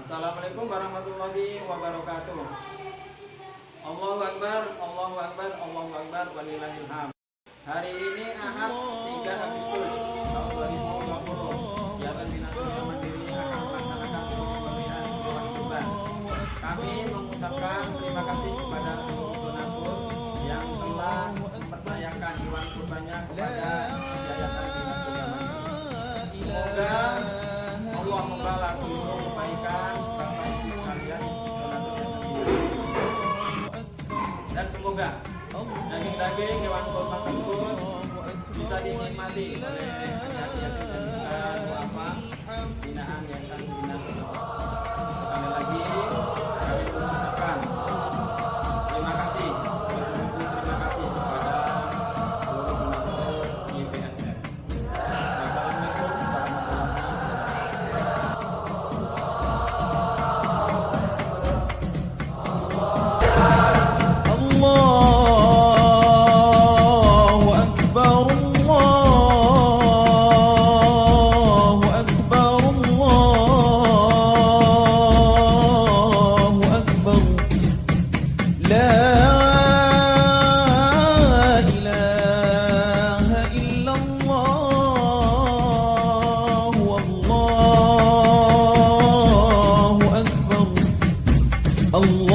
Assalamualaikum warahmatullahi wabarakatuh. Allahu Akbar, Allahu Akbar, Allahu Akbar, walillahil hamd. Hari ini Ahad 3 Agustus tahun 2020. Yayasan Bina Surya Mandiri akan melaksanakan pemberian hewan kurban. Kami mengucapkan terima kasih kepada seluruh donatur yang telah mempercayakan hewan kurbannya kepada semoga daging-daging hewan kurban tersebut bisa dinikmati oleh duafa binaan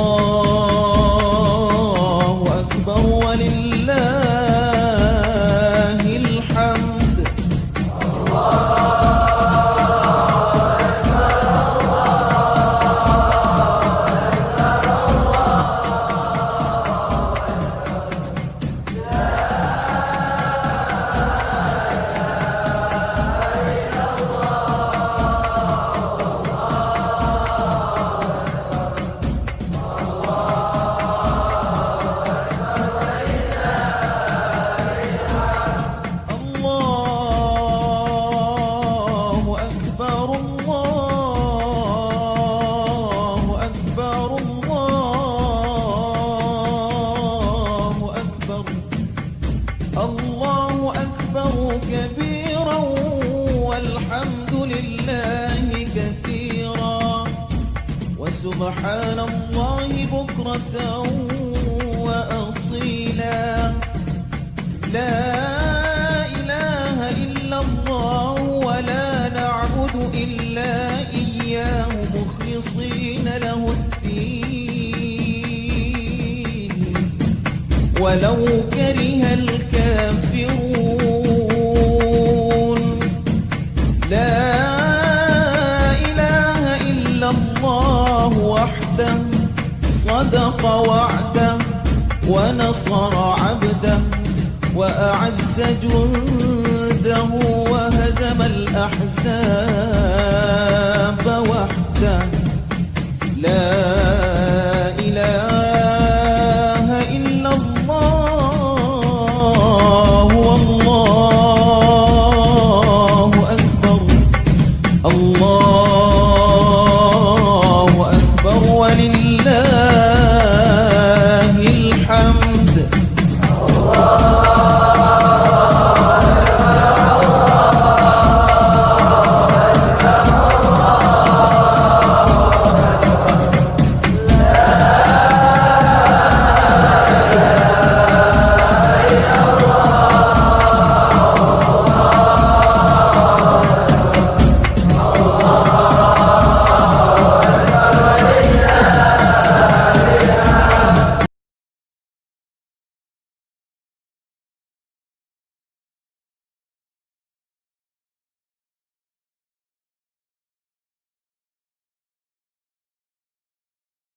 more. الله أكبر كبيرا والحمد لله كثيرا وسبحان الله بكرة وأصيلا. لا إله إلا الله ولا نعبد إلا إياه مخلصين له الدين. ولو كره الكافرون لا إله إلا الله وحده صدق وعده ونصر عبده وأعز جنده وهزم الأحزاب الله